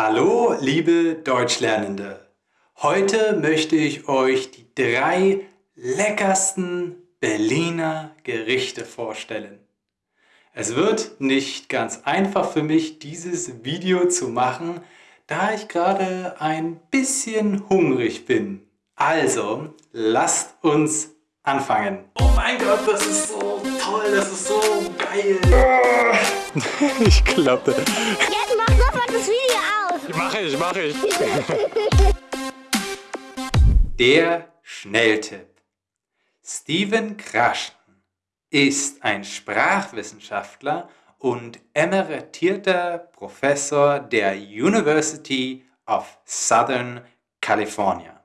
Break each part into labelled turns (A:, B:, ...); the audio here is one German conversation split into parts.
A: Hallo, liebe Deutschlernende! Heute möchte ich euch die drei leckersten Berliner Gerichte vorstellen. Es wird nicht ganz einfach für mich, dieses Video zu machen, da ich gerade ein bisschen hungrig bin. Also, lasst uns anfangen. Oh mein Gott, das ist so toll, das ist so geil. ich klappe. Mache ich, mache ich. Der Schnelltipp. Steven Kraschen ist ein Sprachwissenschaftler und emeritierter Professor der University of Southern California.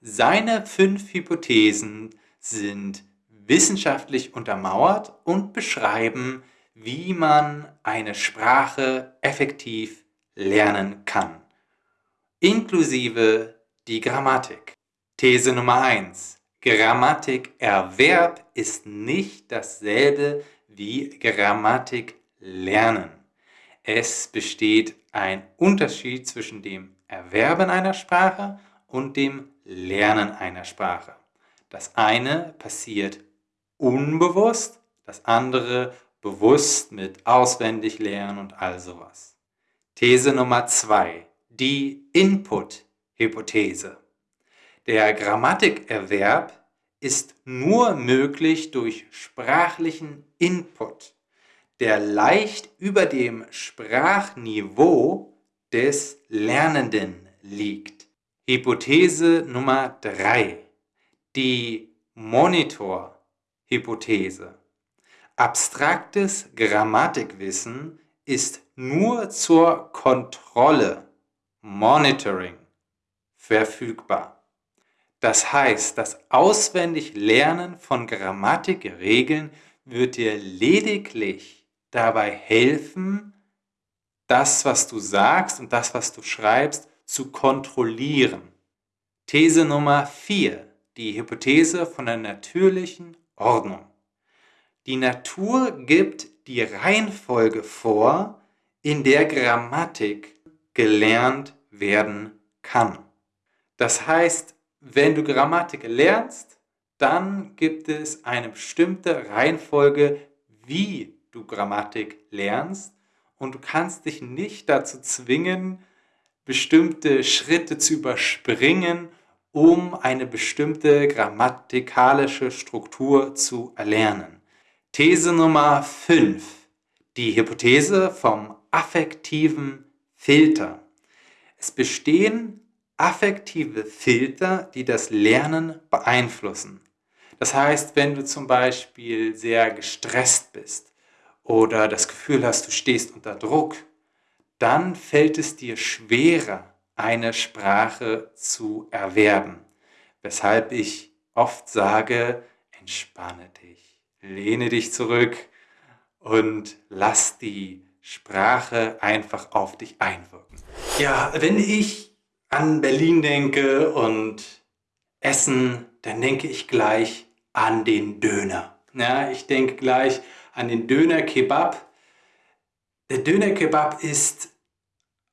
A: Seine fünf Hypothesen sind wissenschaftlich untermauert und beschreiben, wie man eine Sprache effektiv lernen kann, inklusive die Grammatik. These Nummer 1. Grammatikerwerb ist nicht dasselbe wie Grammatik lernen. Es besteht ein Unterschied zwischen dem Erwerben einer Sprache und dem Lernen einer Sprache. Das eine passiert unbewusst, das andere bewusst mit auswendig lernen und all sowas. These Nummer zwei: Die Input-Hypothese. Der Grammatikerwerb ist nur möglich durch sprachlichen Input, der leicht über dem Sprachniveau des Lernenden liegt. Hypothese Nummer 3. Die Monitor-Hypothese. Abstraktes Grammatikwissen ist nur zur Kontrolle, Monitoring, verfügbar. Das heißt, das auswendig Lernen von Grammatikregeln wird dir lediglich dabei helfen, das, was du sagst und das, was du schreibst, zu kontrollieren. These Nummer 4, die Hypothese von der natürlichen Ordnung. Die Natur gibt die Reihenfolge vor, in der Grammatik gelernt werden kann. Das heißt, wenn du Grammatik lernst, dann gibt es eine bestimmte Reihenfolge, wie du Grammatik lernst und du kannst dich nicht dazu zwingen, bestimmte Schritte zu überspringen, um eine bestimmte grammatikalische Struktur zu erlernen. These Nummer 5. Die Hypothese vom affektiven Filter. Es bestehen affektive Filter, die das Lernen beeinflussen. Das heißt, wenn du zum Beispiel sehr gestresst bist oder das Gefühl hast, du stehst unter Druck, dann fällt es dir schwerer, eine Sprache zu erwerben. Weshalb ich oft sage, entspanne dich, lehne dich zurück und lass die Sprache einfach auf dich einwirken. Ja, wenn ich an Berlin denke und Essen, dann denke ich gleich an den Döner. Ja, ich denke gleich an den Döner-Kebab. Der Döner-Kebab ist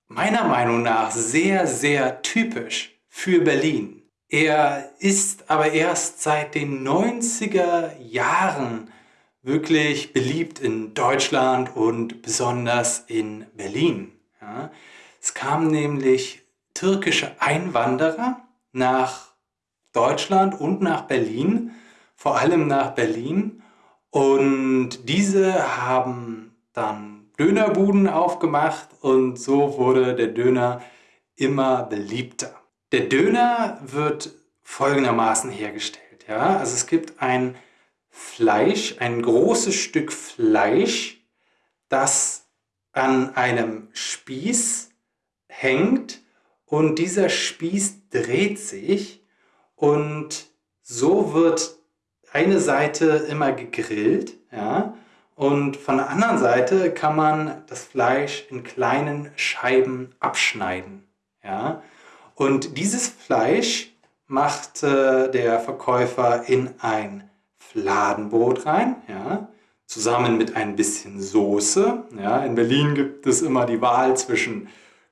A: meiner Meinung nach sehr, sehr typisch für Berlin. Er ist aber erst seit den 90er Jahren wirklich beliebt in Deutschland und besonders in Berlin. Ja, es kam nämlich türkische Einwanderer nach Deutschland und nach Berlin, vor allem nach Berlin. Und diese haben dann Dönerbuden aufgemacht und so wurde der Döner immer beliebter. Der Döner wird folgendermaßen hergestellt. Ja? Also es gibt ein Fleisch, ein großes Stück Fleisch, das an einem Spieß hängt und dieser Spieß dreht sich und so wird eine Seite immer gegrillt ja, und von der anderen Seite kann man das Fleisch in kleinen Scheiben abschneiden. Ja. Und dieses Fleisch macht äh, der Verkäufer in ein Fladenbrot rein, ja, zusammen mit ein bisschen Soße. Ja. In Berlin gibt es immer die Wahl zwischen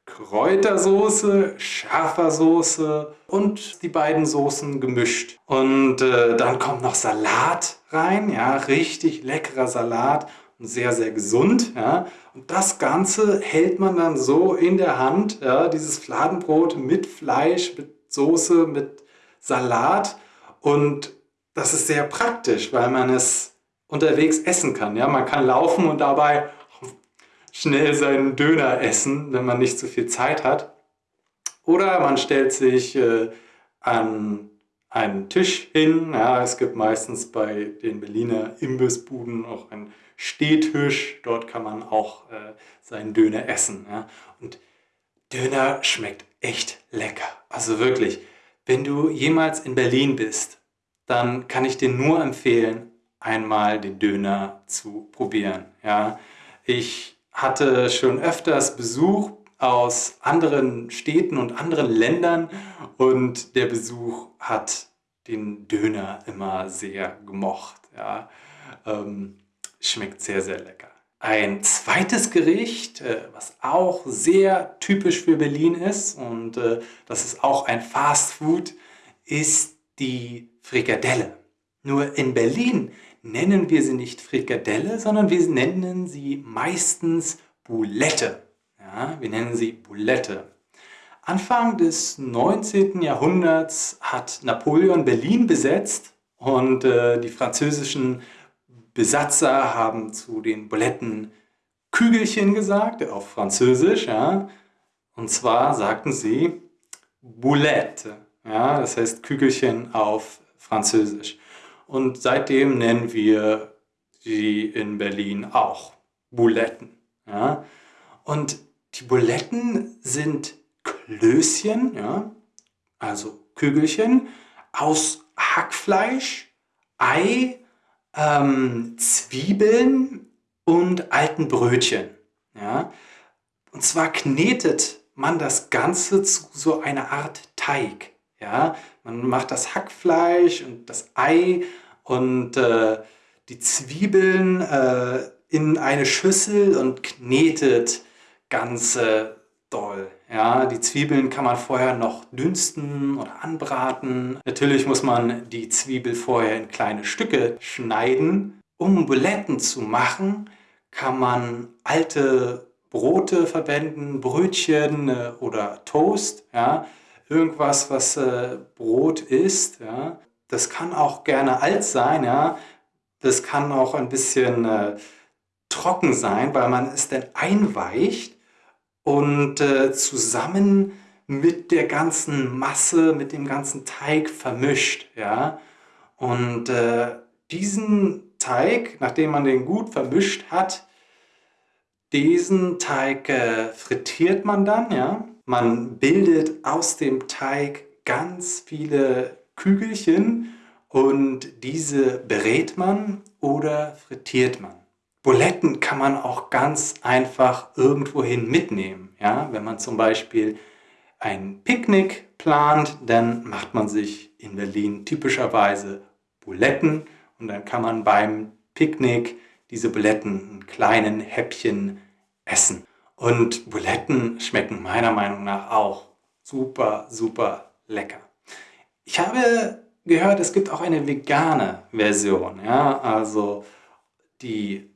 A: Kräutersoße, scharfer Soße und die beiden Soßen gemischt. Und äh, dann kommt noch Salat rein, ja, richtig leckerer Salat sehr, sehr gesund. Ja. Und das Ganze hält man dann so in der Hand, ja, dieses Fladenbrot mit Fleisch, mit Soße, mit Salat. Und das ist sehr praktisch, weil man es unterwegs essen kann. Ja. Man kann laufen und dabei schnell seinen Döner essen, wenn man nicht so viel Zeit hat. Oder man stellt sich äh, an einen Tisch hin. Ja, es gibt meistens bei den Berliner Imbissbuden auch einen Stehtisch. Dort kann man auch äh, seinen Döner essen. Ja. Und Döner schmeckt echt lecker. Also wirklich, wenn du jemals in Berlin bist, dann kann ich dir nur empfehlen, einmal den Döner zu probieren. Ja. Ich hatte schon öfters Besuch aus anderen Städten und anderen Ländern und der Besuch hat den Döner immer sehr gemocht. Ja. Ähm, schmeckt sehr, sehr lecker. Ein zweites Gericht, äh, was auch sehr typisch für Berlin ist und äh, das ist auch ein Fast Food, ist die Frikadelle. Nur in Berlin nennen wir sie nicht Frikadelle, sondern wir nennen sie meistens Boulette. Wir nennen sie Boulette. Anfang des 19. Jahrhunderts hat Napoleon Berlin besetzt und äh, die französischen Besatzer haben zu den Buletten Kügelchen gesagt, auf Französisch. Ja. Und zwar sagten sie Boulette. Ja, das heißt Kügelchen auf Französisch. Und seitdem nennen wir sie in Berlin auch Buletten. Ja? Und die Buletten sind Klößchen, ja? also Kügelchen, aus Hackfleisch, Ei, ähm, Zwiebeln und alten Brötchen. Ja? Und zwar knetet man das Ganze zu so einer Art Teig. Ja? Man macht das Hackfleisch und das Ei und äh, die Zwiebeln äh, in eine Schüssel und knetet ganz äh, doll. Ja, die Zwiebeln kann man vorher noch dünsten oder anbraten. Natürlich muss man die Zwiebel vorher in kleine Stücke schneiden. Um Buletten zu machen, kann man alte Brote verwenden, Brötchen äh, oder Toast. Ja irgendwas, was äh, Brot ist. Ja. Das kann auch gerne alt sein. Ja. Das kann auch ein bisschen äh, trocken sein, weil man es dann einweicht und äh, zusammen mit der ganzen Masse, mit dem ganzen Teig vermischt. Ja. Und äh, diesen Teig, nachdem man den gut vermischt hat, diesen Teig äh, frittiert man dann, ja, man bildet aus dem Teig ganz viele Kügelchen und diese berät man oder frittiert man. Buletten kann man auch ganz einfach irgendwohin mitnehmen. Ja? Wenn man zum Beispiel ein Picknick plant, dann macht man sich in Berlin typischerweise Buletten und dann kann man beim Picknick diese Buletten in kleinen Häppchen essen. Und Buletten schmecken meiner Meinung nach auch super, super lecker. Ich habe gehört, es gibt auch eine vegane Version. Ja? Also die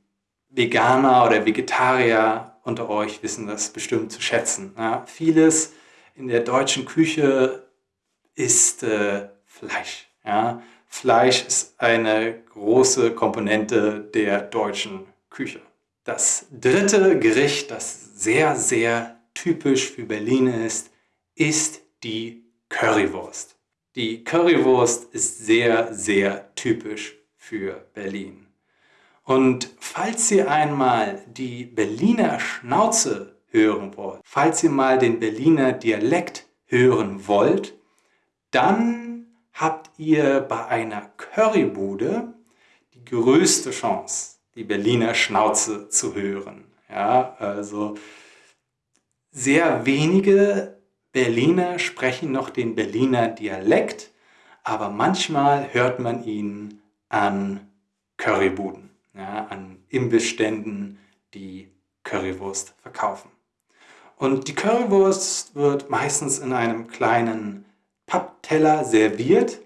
A: Veganer oder Vegetarier unter euch wissen das bestimmt zu schätzen. Ja? Vieles in der deutschen Küche ist äh, Fleisch. Ja? Fleisch ist eine große Komponente der deutschen Küche. Das dritte Gericht, das sehr, sehr typisch für Berlin ist, ist die Currywurst. Die Currywurst ist sehr, sehr typisch für Berlin. Und falls ihr einmal die Berliner Schnauze hören wollt, falls ihr mal den Berliner Dialekt hören wollt, dann habt ihr bei einer Currybude die größte Chance, die Berliner Schnauze zu hören. Ja, also sehr wenige Berliner sprechen noch den Berliner Dialekt, aber manchmal hört man ihn an Currybuden, ja, an Imbissständen, die Currywurst verkaufen. Und die Currywurst wird meistens in einem kleinen Pappteller serviert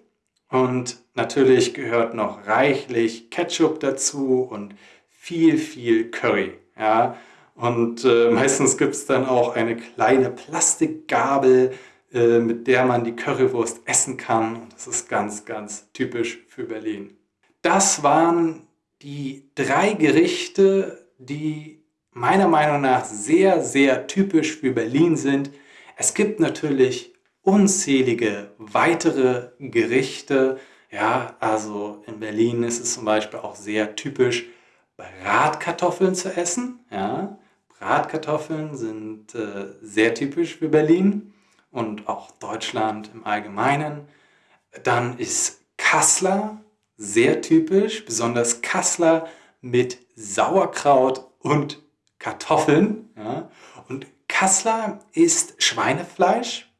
A: und natürlich gehört noch reichlich Ketchup dazu und viel, viel Curry. Ja? Und äh, meistens gibt es dann auch eine kleine Plastikgabel, äh, mit der man die Currywurst essen kann. Und das ist ganz, ganz typisch für Berlin. Das waren die drei Gerichte, die meiner Meinung nach sehr, sehr typisch für Berlin sind. Es gibt natürlich unzählige weitere Gerichte. Ja, also in Berlin ist es zum Beispiel auch sehr typisch, Bratkartoffeln zu essen. Ja, Bratkartoffeln sind äh, sehr typisch für Berlin und auch Deutschland im Allgemeinen. Dann ist Kassler sehr typisch, besonders Kassler mit Sauerkraut und Kartoffeln. Ja. Und Kassler ist Schweinefleisch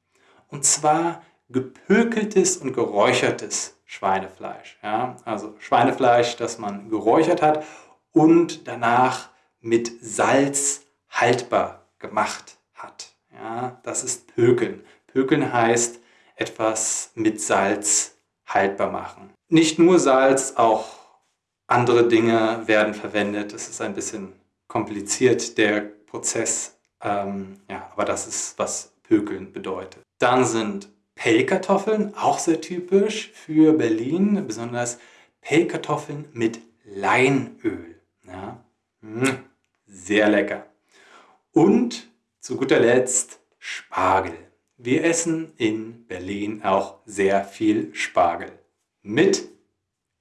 A: und zwar gepökeltes und geräuchertes Schweinefleisch. Ja. Also Schweinefleisch, das man geräuchert hat und danach mit Salz haltbar gemacht hat. Ja, das ist Pökeln. Pökeln heißt etwas mit Salz haltbar machen. Nicht nur Salz, auch andere Dinge werden verwendet. Es ist ein bisschen kompliziert, der Prozess. Ähm, ja, aber das ist, was Pökeln bedeutet. Dann sind Pellkartoffeln, auch sehr typisch für Berlin, besonders Pellkartoffeln mit Leinöl. Ja, hm, sehr lecker. Und zu guter Letzt Spargel. Wir essen in Berlin auch sehr viel Spargel. Mit,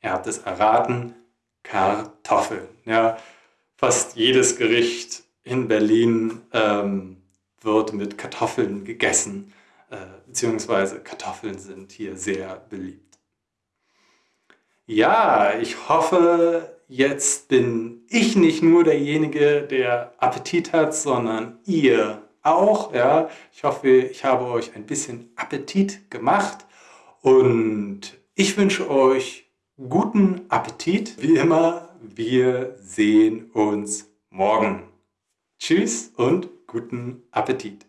A: ihr habt es erraten, Kartoffeln. Ja, fast jedes Gericht in Berlin ähm, wird mit Kartoffeln gegessen, äh, beziehungsweise Kartoffeln sind hier sehr beliebt. Ja, ich hoffe, jetzt bin ich nicht nur derjenige, der Appetit hat, sondern ihr auch. Ja. Ich hoffe, ich habe euch ein bisschen Appetit gemacht und ich wünsche euch guten Appetit. Wie immer, wir sehen uns morgen. Tschüss und guten Appetit.